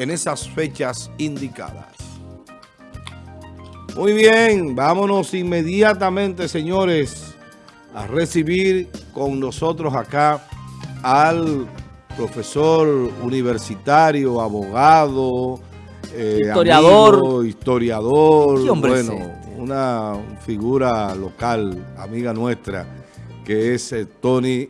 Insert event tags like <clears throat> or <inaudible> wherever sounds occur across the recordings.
en esas fechas indicadas. Muy bien, vámonos inmediatamente, señores, a recibir con nosotros acá al profesor universitario, abogado, eh, historiador, historiador, bueno, una figura local, amiga nuestra, que es eh, Tony,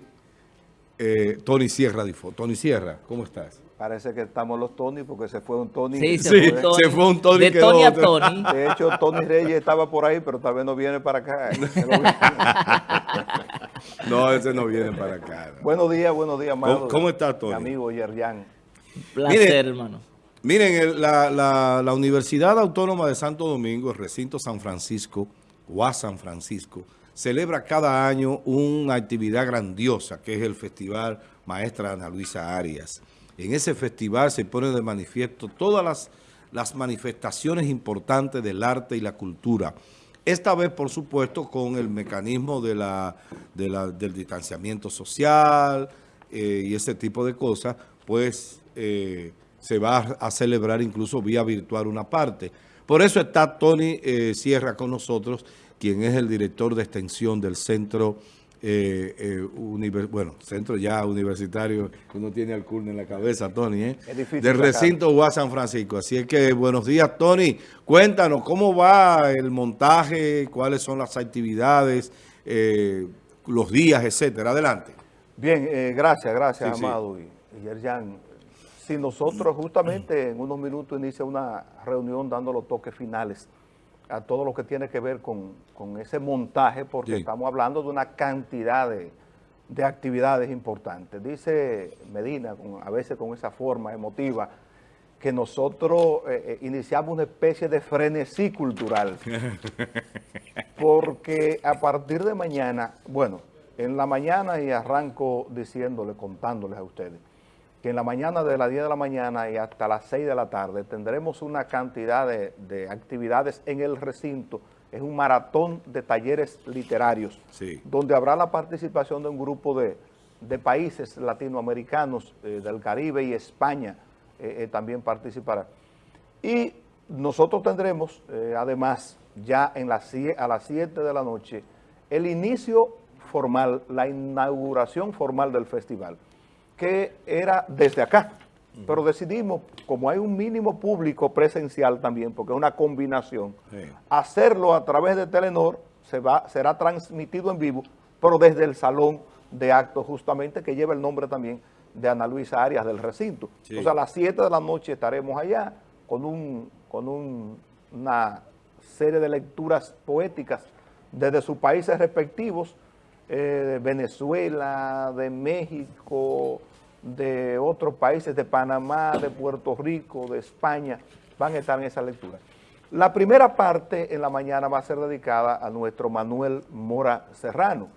eh, Tony Sierra Difo. Tony Sierra, ¿cómo estás? Parece que estamos los Tony porque se fue un Tony. Sí, se, <laughs> fue, un Tony. De Tony a Tony. <laughs> De hecho, Tony Reyes estaba por ahí, pero tal vez no viene para acá. <laughs> no, ese no viene para acá. Buenos días, buenos días, ¿Cómo, ¿Cómo está, Tony? Mi amigo Yerjan. Placer, hermano. Miren, la, la, Universidad Autónoma de Santo Domingo, el recinto San Francisco, UAS San Francisco, celebra cada año una actividad grandiosa, que es el Festival Maestra Ana Luisa Arias. En ese festival se pone de manifiesto todas las, manifestaciones importantes del arte y la cultura. Esta vez, por supuesto, con el mecanismo del distanciamiento social eh, y ese tipo de cosas, pues eh, se va a celebrar incluso vía virtual una parte. Por eso está Tony eh, Sierra con nosotros, quien es el director de extensión del Centro eh, eh bueno, centro ya universitario, uno tiene al CURN en la cabeza, Tony, ¿eh? del recinto UA San Francisco. Así es que buenos días, Tony. Cuéntanos, ¿cómo va el montaje? ¿Cuáles son las actividades, eh, los días, etcétera? Adelante. Bien, eh, gracias, gracias, Amado y, y Yerjan. Si nosotros justamente en unos minutos inicia una reunión dando los toques finales a todo lo que tiene que ver con, ese montaje, porque estamos hablando de una cantidad de, actividades importantes. Dice Medina, a veces con esa forma emotiva, que nosotros eh, eh, iniciamos una especie de frenesí cultural. <laughs> Porque a partir de mañana, bueno, en la mañana y arranco diciéndole, contándoles a ustedes, que en la mañana de las 10 de la mañana y hasta las 6 de la tarde tendremos una cantidad de, actividades en el recinto. Es un maratón de talleres literarios, donde habrá la participación de un grupo de, países latinoamericanos eh, del Caribe y España eh, eh, también participará. Y nosotros tendremos, además, ya en a las 7 de la noche, el inicio formal, la inauguración formal del festival que era desde acá. Pero decidimos, como hay un mínimo público presencial también, porque es una combinación, hacerlo a través de Telenor, se va, será transmitido en vivo, pero desde el salón de actos justamente, que lleva el nombre también de Ana Luisa Arias del recinto. O sea, a las 7 de la noche estaremos allá con, un, con una serie de lecturas poéticas desde sus países respectivos, eh, de Venezuela, de México, de otros países, de Panamá, de Puerto Rico, de España, van a estar en esa lectura. La primera parte en la mañana va a ser dedicada a nuestro Manuel Mora Serrano,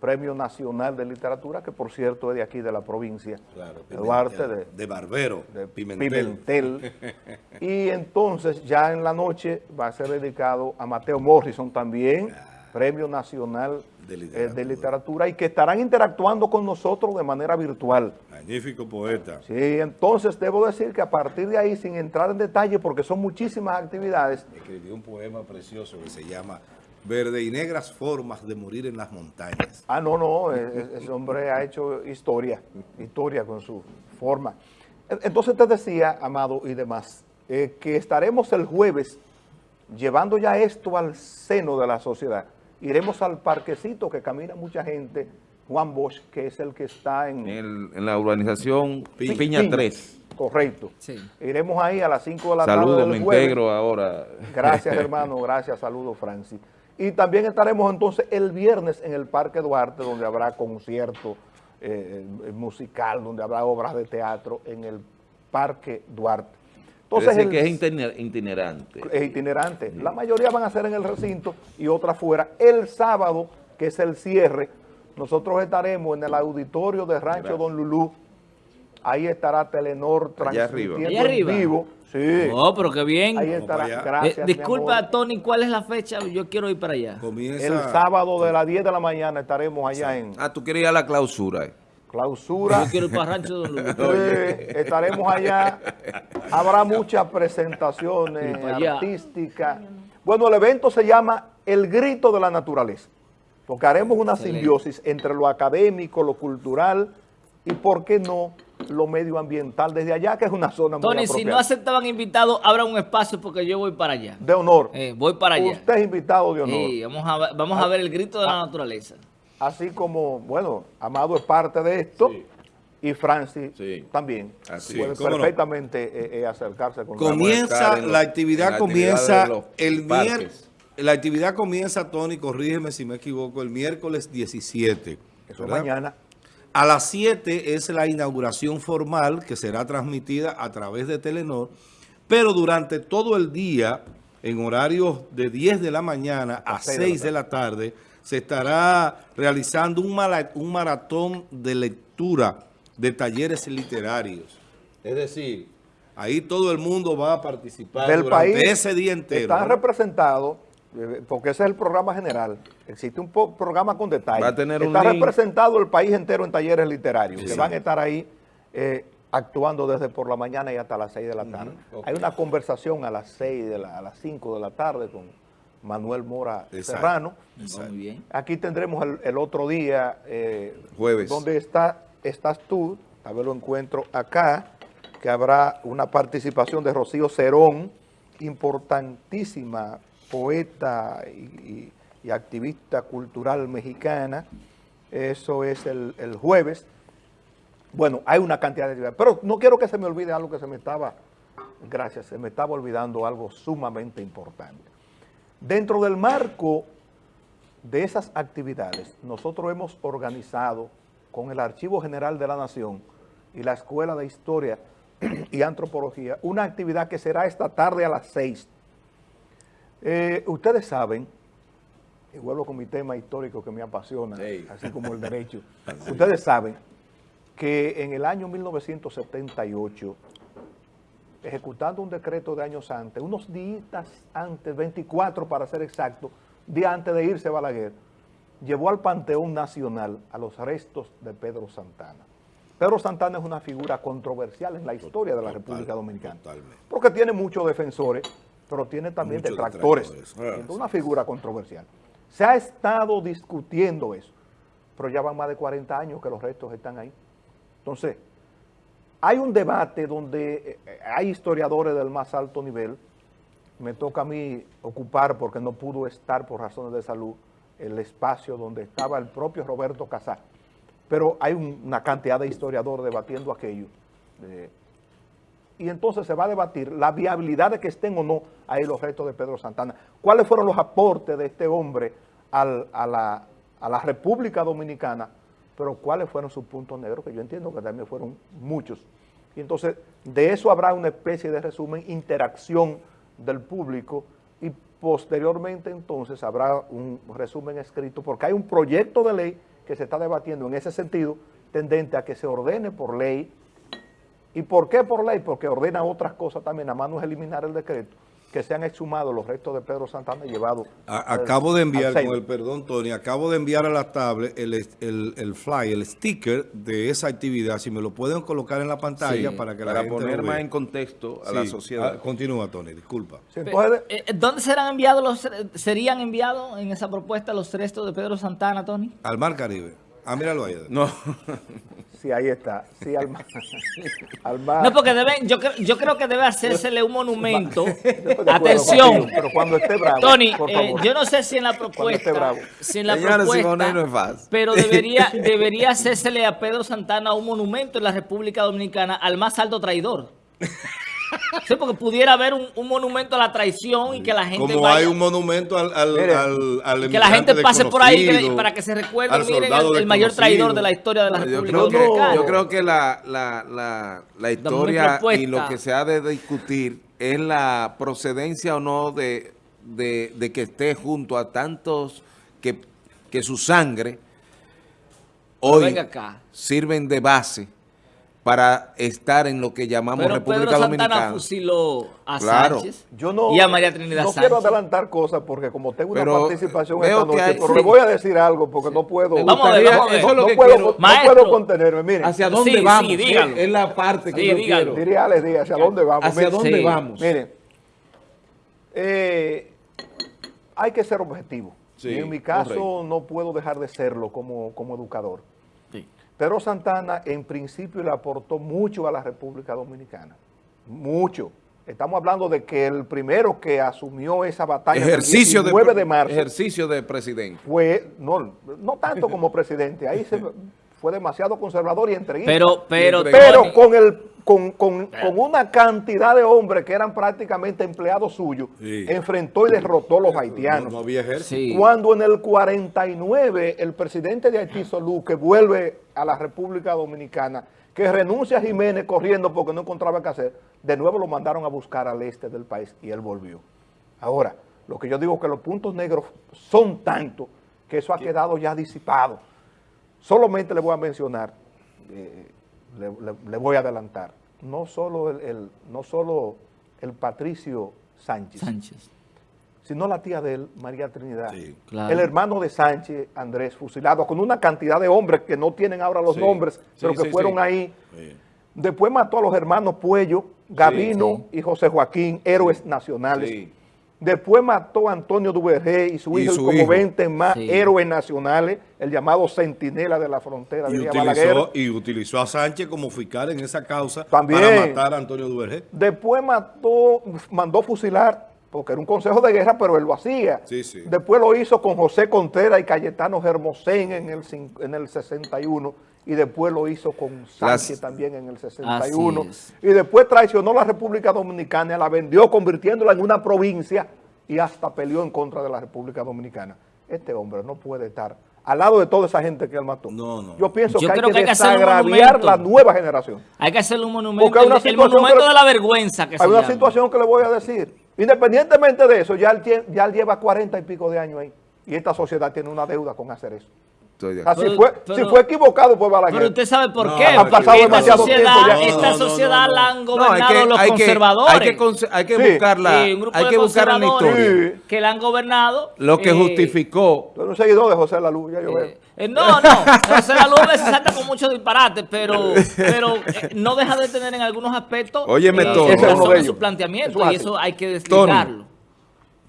Premio Nacional de Literatura, que por cierto es de aquí de la provincia claro, de Duarte. De, de, Barbero, de Pimentel. <laughs> y entonces ya en la noche va a ser dedicado a Mateo Morrison también, Premio Nacional de eh, literatura. y que estarán interactuando con nosotros de manera virtual. Magnífico poeta. Sí, entonces debo decir que a partir de ahí, sin entrar en detalle, porque son muchísimas actividades. Escribió un poema precioso que se llama Verde y negras formas de morir en las montañas. Ah, no, no, e, e, ese hombre ha hecho historia, historia con su forma. Entonces te decía, Amado y demás, eh, que estaremos el jueves llevando ya esto al seno de la sociedad iremos al parquecito que camina mucha gente, Juan Bosch, que es el que está en... en la urbanización Piña, 3. Correcto. Iremos ahí a las 5 de la tarde Saludos, me integro ahora. Gracias, <laughs> hermano. Gracias. Saludos, Francis. Y también estaremos entonces el viernes en el Parque Duarte, donde habrá concierto eh, eh, musical, donde habrá obras de teatro en el Parque Duarte. Entonces, que es itinerante. Es itinerante. La mayoría van a ser en el recinto y otra fuera. El sábado, que es el cierre, nosotros estaremos en el auditorio de Rancho Don Lulú. Ahí estará Telenor transmitiendo en vivo. Sí. Oh, pero qué bien. Ahí estará. Gracias, eh, Disculpa, Tony, ¿cuál es la fecha? Yo quiero ir para allá. El sábado de las 10 de la mañana estaremos allá en... Ah, tú quieres ir a la clausura. Clausura. Yo quiero ir para Rancho Don Luis. Eh, estaremos allá. Habrá muchas presentaciones artísticas. Bueno, el evento se llama El Grito de la Naturaleza, porque haremos una simbiosis entre lo académico, lo cultural y, ¿por qué no?, lo medioambiental desde allá, que es una zona muy Tony, si no aceptaban invitados, abra un espacio porque yo voy para allá. De honor. Eh, voy para allá. Usted es invitado de honor. Sí, vamos a, ver- vamos a ver el grito de la naturaleza. Así como, bueno, Amado es parte de esto y Francis Sí. también Así puede es. ¿Cómo no? perfectamente eh, eh, acercarse con Comienza, la actividad la comienza actividad de los el miércoles. La actividad comienza, Tony, corrígeme si me equivoco, el miércoles 17. Eso es ¿verdad? mañana. A las 7 es la inauguración formal que será transmitida a través de Telenor, pero durante todo el día, en horarios de 10 de la mañana a de la 6 de la tarde, se estará realizando un, mala- un maratón de lectura de talleres literarios. Es decir, ahí todo el mundo va a participar del durante país ese día entero. están ¿no? representados, eh, porque ese es el programa general, existe un programa con detalle. Va a tener un Está link. representado el país entero en talleres literarios, que van a estar ahí eh, actuando desde por la mañana y hasta las 6 de la tarde. Hay una conversación a las 6, de la- a las 5 de la tarde con Manuel Mora Exacto. Serrano. Muy bien. Aquí tendremos el, el otro día, eh, Jueves. donde está, estás tú, a ver lo encuentro acá, que habrá una participación de Rocío Cerón, importantísima poeta y, y- y activista cultural mexicana. Eso es el, el jueves. Bueno, hay una cantidad de actividades, pero no quiero que se me olvide algo que se me estaba, gracias, se me estaba olvidando algo sumamente importante. Dentro del marco de esas actividades, nosotros hemos organizado con el Archivo General de la Nación y la Escuela de Historia <clears throat> y Antropología una actividad que será esta tarde a las 6. Eh, ustedes saben, y vuelvo con mi tema histórico que me apasiona, Sí. así como el <laughs> derecho, ustedes saben que en el año 1978, ejecutando un decreto de años antes, unos días antes, 24 para ser exacto, día antes de irse Balaguer, llevó al Panteón Nacional a los restos de Pedro Santana. Pedro Santana es una figura controversial en la historia de la Total, República Dominicana. totalmente. Porque tiene muchos defensores, pero tiene también detractores. detractores. Una figura controversial. Se ha estado discutiendo eso, pero ya van más de 40 años que los restos están ahí. Entonces, hay un debate donde eh, hay historiadores del más alto nivel. Me toca a mí ocupar, porque no pudo estar por razones de salud, el espacio donde estaba el propio Roberto Casá. Pero hay un- una cantidad de historiadores debatiendo aquello. Eh, y entonces se va a debatir la viabilidad de que estén o no ahí los restos de Pedro Santana. ¿Cuáles fueron los aportes de este hombre a la República Dominicana? Pero cuáles fueron sus puntos negros, que yo entiendo que también fueron muchos. Y entonces de eso habrá una especie de resumen, interacción del público y posteriormente entonces habrá un resumen escrito, porque hay un proyecto de ley que se está debatiendo en ese sentido, tendente a que se ordene por ley ¿Y por qué por ley? Porque ordena otras cosas también, nada más no es eliminar el decreto, que se han exhumado los restos de Pedro Santana y. A- al- acabo de enviar, con el perdón, Tony, acabo de enviar a la tablet el, el, el fly, el sticker de esa actividad. Si me lo pueden colocar en la pantalla Sí, para que la Para gente lo poner vea. más en contexto a la sociedad. Ah, continúa, Tony, disculpa. Sí, entonces, Eh, eh, ¿Dónde serán enviados los serían enviados en esa propuesta los restos de Pedro Santana, Tony? Al Mar Caribe. Ah, míralo ahí. No, sí, ahí está. Sí, al mar. <laughs> al mar. No, porque deben, yo, cre- yo creo que debe hacérsele un monumento. <laughs> Acuerdo Atención, Pero cuando esté bravo, Tony, por eh, yo no sé si en la esté propuesta, bravo. si en la propuesta, Simonet no es fácil. pero debería, <laughs> debería hacérsele a Pedro Santana un monumento en la República Dominicana al más alto traidor. Sí, porque pudiera haber un, un monumento a la traición y que la gente Como vaya- hay un monumento al, al, Mire, al, al que la gente pase por ahí que para que se recuerde, miren, el, el mayor traidor de la historia de la yo República creo, que, yo creo que la, la, la, la historia y lo que se ha de discutir es la procedencia o no de, de, de que esté junto a tantos que, que su sangre hoy acá. sirven de base para estar en lo que llamamos Pero República Pedro Santana Dominicana. fusiló a Claro. Sánchez Yo no, y a María Trinidad no Sánchez. quiero adelantar cosas porque como tengo una Pero, participación esta que noche, hay- pero sí. le voy a decir algo porque no puedo. Vamos a ver, gustaría- vamos a ver. no que puedo, quiero. no Maestro. puedo contenerme. Miren, ¿Hacia dónde Sí, vamos? sí, dígalo. Es la parte que Sí, yo dígalo. quiero. diría Alex Díaz, ¿hacia dónde vamos? ¿Hacia dónde Sí. vamos? Miren, eh, hay que ser objetivo. Sí, y en mi caso correcto. no puedo dejar de serlo como, como educador. Pedro Santana en principio le aportó mucho a la República Dominicana. Mucho. Estamos hablando de que el primero que asumió esa batalla Ejercicio el de, 19 de marzo ejercicio de presidente. fue, no, no tanto <laughs> como presidente, ahí se, fue demasiado conservador y entreguista. Pero, pero, Pero con, el, con, con- con una cantidad de hombres que eran prácticamente empleados suyos, Sí. enfrentó y derrotó a los No, haitianos. no había ejército. sí. Cuando en el 49 el presidente de Haití, Solú, que vuelve a la República Dominicana, que renuncia a Jiménez corriendo porque no encontraba qué hacer, de nuevo lo mandaron a buscar al este del país y él volvió. Ahora, lo que yo digo es que los puntos negros son tantos que eso ha quedado ya disipado. Solamente le voy a mencionar, eh, le, le- le voy a adelantar, no solo el, el- no solo el Patricio Sánchez, Sánchez. sino la tía de él, María Trinidad. Sí, claro. El hermano de Sánchez, Andrés, fusilado, con una cantidad de hombres que no tienen ahora los Sí, nombres, sí, pero que sí, fueron sí. ahí. Sí. Después mató a los hermanos Puello, Gavino y José Joaquín, héroes nacionales. Después mató a Antonio Duvergé y su Y hijo, y su como hijo. 20 más Sí. héroes nacionales, el llamado centinela de la frontera, Y Balaguer. utilizó, y utilizó a Sánchez como fiscal en esa causa También. para matar a Antonio Duvergé. Después mató, mandó fusilar, porque era un consejo de guerra, pero él lo hacía. Sí, sí. Después lo hizo con José Contreras y Cayetano Germosén en el, en el 61. Y después lo hizo con Sánchez Las- también en el 61. Así es. Y después traicionó la República Dominicana, la vendió convirtiéndola en una provincia y hasta peleó en contra de la República Dominicana. Este hombre no puede estar al lado de toda esa gente que él mató. No, no. Yo pienso Yo que hay que, que hay que desagraviar la nueva generación. Hay que hacerle un monumento, Porque hay una el, monumento que- de la vergüenza que se Hay una llama. situación que le voy a decir. Independientemente de eso, ya él, ya él lleva cuarenta y pico de años ahí. Y esta sociedad tiene una deuda con hacer eso. Estoy de acuerdo. fue, pero- si fue equivocado, pues Balaguer. Pero usted sabe por No, qué. Porque pasado esta demasiado sociedad, tiempo ya. esta No, no, no, sociedad no, la han No, gobernado los hay que, conservadores. hay que, hay que Sí. buscarla, Sí, un grupo hay de que buscar en la historia. Sí. que la han gobernado. Lo que eh, justificó, Tú eres un seguidor de José Lalu, ya yo veo. eh, eh, no, no, José La Luz a veces salta con mucho disparate, pero, <laughs> pero eh, no deja de tener en algunos aspectos Óyeme, eh, Tony. Ese es uno razón de su planteamiento Eso y eso hay que desligarlo.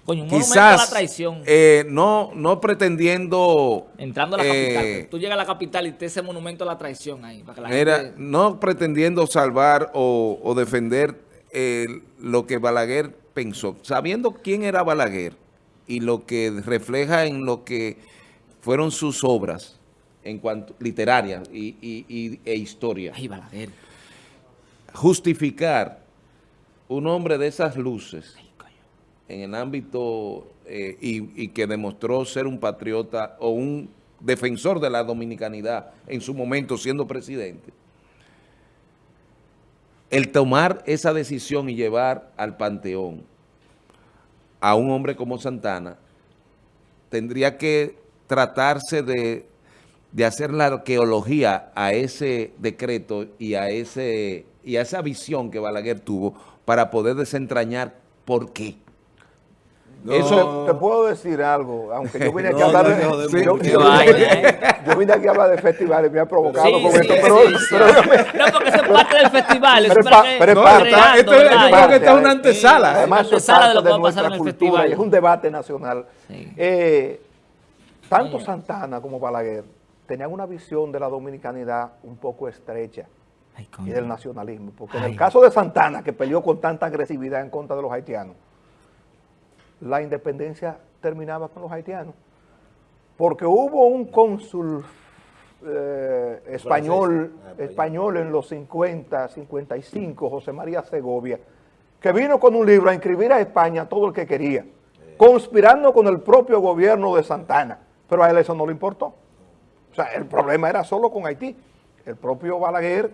Coño, un monumento a la quizás traición. eh, no, no pretendiendo... Entrando a la eh, capital. Tú llegas a la capital y te ese monumento a la traición ahí. Para que la gente- no pretendiendo salvar o, o defender eh, lo que Balaguer pensó, sabiendo quién era Balaguer y lo que refleja en lo que fueron sus obras en cuanto literarias y, y- y- e historia. Ay, Balaguer. Justificar un hombre de esas luces en el ámbito eh, y, y que demostró ser un patriota o un defensor de la dominicanidad en su momento siendo presidente, el tomar esa decisión y llevar al panteón a un hombre como Santana, tendría que tratarse de, de hacer la arqueología a ese decreto y a, ese, y a esa visión que Balaguer tuvo para poder desentrañar por qué. No. Eso- Te, te puedo decir algo, aunque yo vine aquí No, a hablar de, no, de- yo, Qué yo- vaina, yo vine aquí a hablar de festivales, me ha provocado Sí, con sí, esto, sí, pero, sí. pero dígame, No, porque eso es parte del festival. Pero eso es pero es No, parte. esto es- es una Sí, antesala. Además, eso es de parte lo que de va a pasar nuestra en el cultura festival. y es un debate nacional. Sí. Eh, tanto Santana como Balaguer tenían una visión de la dominicanidad un poco estrecha Ay, y del nacionalismo. Porque en el caso de Santana, que peleó con tanta agresividad en contra de los haitianos, la independencia terminaba con los haitianos. Porque hubo un cónsul eh, español, español en los 50, 55, José María Segovia, que vino con un libro a inscribir a España todo el que quería, conspirando con el propio gobierno de Santana. Pero a él eso no le importó. O sea, el problema era solo con Haití. El propio Balaguer,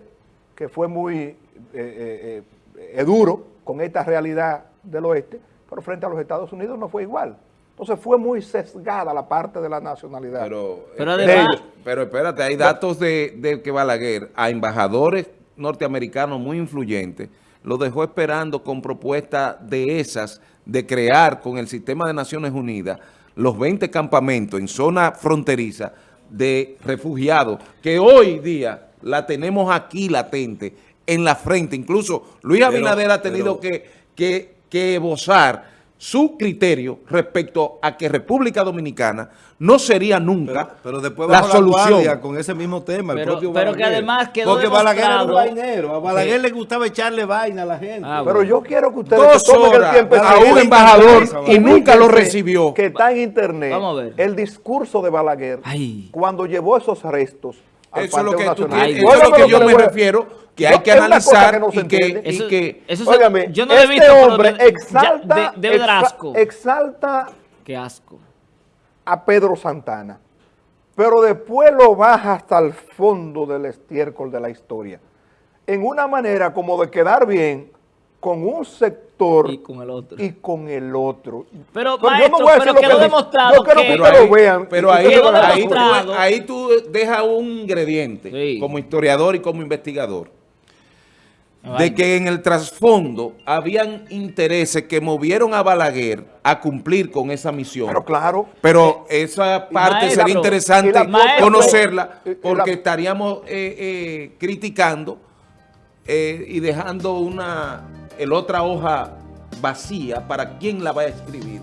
que fue muy eh, eh, eh, eh, duro con esta realidad del oeste, pero frente a los Estados Unidos no fue igual. Entonces fue muy sesgada la parte de la nacionalidad. Pero, Pero además- ellos. pero espérate, hay datos de, de que Balaguer a embajadores norteamericano muy influyente, lo dejó esperando con propuestas de esas, de crear con el sistema de Naciones Unidas los 20 campamentos en zona fronteriza de refugiados, que hoy día la tenemos aquí latente, en la frente. Incluso Luis Abinader ha tenido pero- que, que, que esbozar su criterio respecto a que República Dominicana no sería nunca Pero, pero después la la, solución. guardia con ese mismo tema, el Pero- propio pero que además quedó Porque Balaguer era un demostrado- vainero. A Balaguer Sí. le gustaba echarle vaina a la gente. Ah, Pero yo quiero que ustedes Dos se tomen el horas tiempo a un embajador y nunca lo recibió. Que está en internet Vamos a ver. el discurso de Balaguer Ay. cuando llevó esos restos al Eso es lo que, Panteón tú Nacional. tienes- Ay, eso es lo que yo me refiero, que hay que analizar que no y que, entiende. y Eso- que eso se- Óigame, yo no lo he este visto, pero hombre de- ya- exalta, de- debe dar exa- asco. exalta Qué asco. a Pedro Santana, pero después lo baja hasta el fondo del estiércol de la historia, en una manera como de quedar bien con un sector Y con el otro. y con el otro. Pero, yo maestro, voy a pero lo que quedó demostrado Yo quiero que- que pero ustedes ahí, lo vean. pero ahí, ahí, tú, ahí tú dejas un ingrediente Sí. como historiador y como investigador de que en el trasfondo habían intereses que movieron a Balaguer a cumplir con esa misión. Pero claro, Pero esa parte Maestro, sería interesante y Maestro, conocerla y- y porque la- estaríamos eh, eh, criticando eh, y dejando una el otra hoja vacía para quién la va a escribir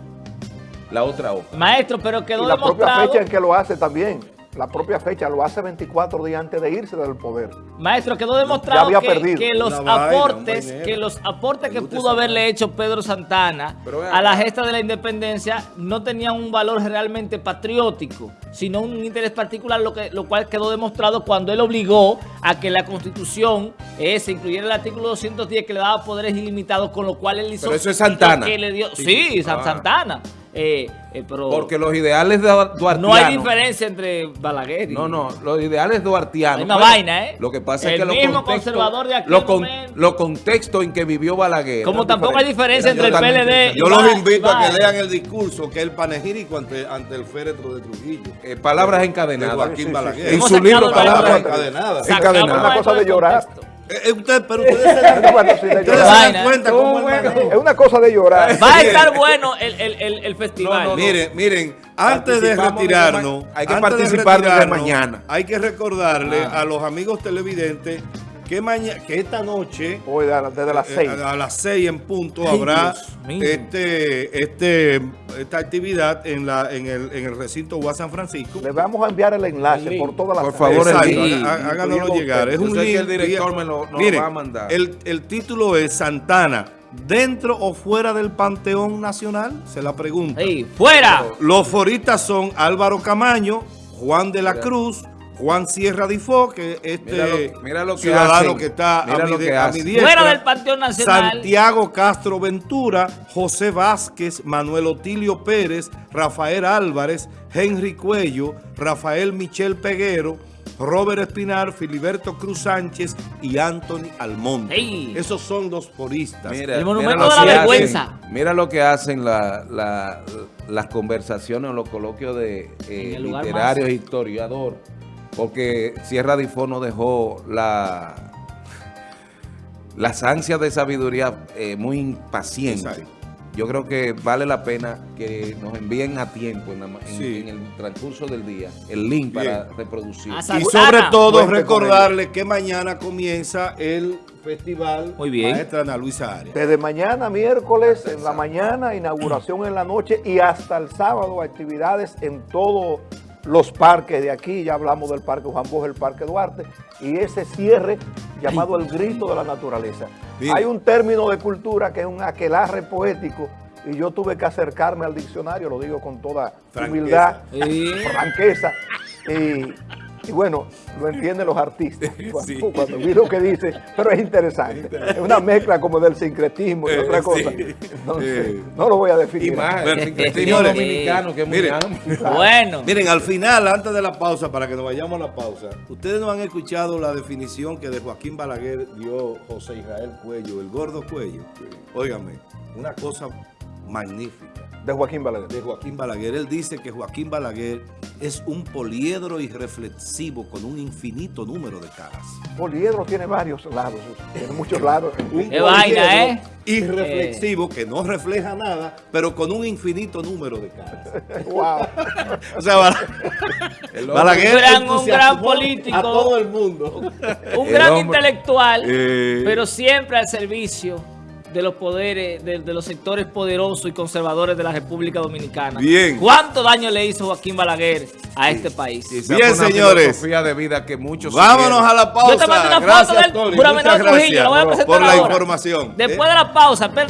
la otra hoja. Maestro, pero y quedó la propia fecha en que lo hace también. La propia fecha lo hace 24 días antes de irse del poder. Maestro, quedó demostrado había que, los vaina, aportes, que los aportes que pudo haberle hecho Pedro Santana a la gesta de la independencia no tenían un valor realmente patriótico, sino un interés particular, lo que lo cual quedó demostrado cuando él obligó a que la Constitución eh, se incluyera el artículo 210 que le daba poderes ilimitados, con lo cual él hizo Pero eso es Santana. que le dio, sí, Ah. Santana. Eh, eh, pero Porque los ideales de duartianos... no hay diferencia entre Balaguer y No, no, los ideales duartianos. La misma vaina, ¿eh? Lo que pasa El es que los mismo contextos- conservador de aquel los con- los contextos en que vivió Balaguer. Como tampoco hay diferencia entre el PLD y Yo los invito a que lean el discurso, que es el panegírico ante, ante el féretro de Trujillo. Eh, palabras de encadenadas. Joaquín Sí, sí, Balaguer. En su libro Palabras encadenadas. encadenadas. Una cosa de llorar. Eh, usted, pero <laughs> ustedes se dan, Bueno, sí, de ustedes se llorar. dan Vaina. cuenta cómo bueno. Es una cosa de llorar. Va a estar bueno el, el, el, el festival. No, no, no. Miren, miren, antes de retirarnos, hay que de participar retirarnos, mañana. Hay que recordarle Ah. a los amigos televidentes que mañana, que esta noche Hoy de- desde las eh, 6. a, a las 6 en punto Ay, habrá este, este, esta actividad en la en el, en el recinto UAS San Francisco. Le vamos a enviar el enlace por todas las Por favor, háganoslo llegar. Es un sé que link. el director me lo- va a mandar. El, el título es Santana, ¿dentro o fuera del Panteón Nacional? Se la pregunta. Ey, ¡Fuera! Los foristas son Álvaro Camaño, Juan de la. Cruz, Juan Sierra Difó, que este Mira lo- mira lo que ciudadano hacen. que está Mira a mi, lo de- que a mi hacen. diestra. Fuera del Panteón Nacional. Santiago Castro Ventura, José Vázquez, Manuel Otilio Pérez, Rafael Álvarez, Henry Cuello, Rafael Michel Peguero, Robert Espinar, Filiberto Cruz Sánchez y Anthony Almonte. Ey. Esos son los foristas. Mira, El monumento mira lo de la que hacen- vergüenza. mira lo que hacen la- la- las conversaciones o los coloquios de eh, literarios e historiadores. Porque Sierra Difo no dejó la, las ansias de sabiduría eh, muy impacientes. Yo creo que vale la pena que nos envíen a tiempo en, la ma- en- Sí. en el transcurso del día el link para reproducir. Y sobre todo recordarle que mañana comienza el festival Muy bien. Maestra Ana Luisa Arias. Desde mañana, miércoles, en la mañana, inauguración en la noche y hasta el sábado, actividades en todos los parques de aquí. Ya hablamos del Parque Juan Bosch, el Parque Duarte, y ese cierre llamado el grito de la naturaleza. Bien. Hay un término de cultura que es un aquelarre poético y yo tuve que acercarme al diccionario, lo digo con toda Franqueza. humildad, franqueza. Y, y bueno, lo entienden los artistas <laughs> cuando, Sí. cuando vi lo que dice, pero es interesante. Es una mezcla como del sincretismo y Eh, otra cosa. sí. Entonces, Eh. no lo voy a y definir. más, Bueno, el sincretismo señores, dominicano que es muy mire, amplio. Bueno. Miren, al final, antes de la pausa, para que nos vayamos a la pausa, ustedes no han escuchado la definición que de Joaquín Balaguer dio José Israel Cuello, el gordo Cuello. Óigame, una cosa magnífica. De Joaquín Balaguer. de Joaquín Balaguer. Él dice que Joaquín Balaguer es un poliedro irreflexivo con un infinito número de caras. Poliedro tiene varios lados, tiene muchos lados. <laughs> Un Qué vaina, ¿eh? Irreflexivo que no refleja nada, pero con un infinito número de caras. <laughs> wow. O sea, Bala- El hombre- Balaguer Un gran- un entusiasmó gran político. a todo el mundo. Un El gran hombre- intelectual, Eh. pero siempre al servicio de los poderes, de, de los sectores poderosos y conservadores de la República Dominicana. Bien. ¿Cuánto daño le hizo Joaquín Balaguer a este país? Bien, una señores. de vida que muchos Vámonos a la pausa. Yo te mando una foto Gracias, del Tony. Muchas Trujillo, lo voy a presentar por la ahora. información. Después Eh, de la pausa, espera.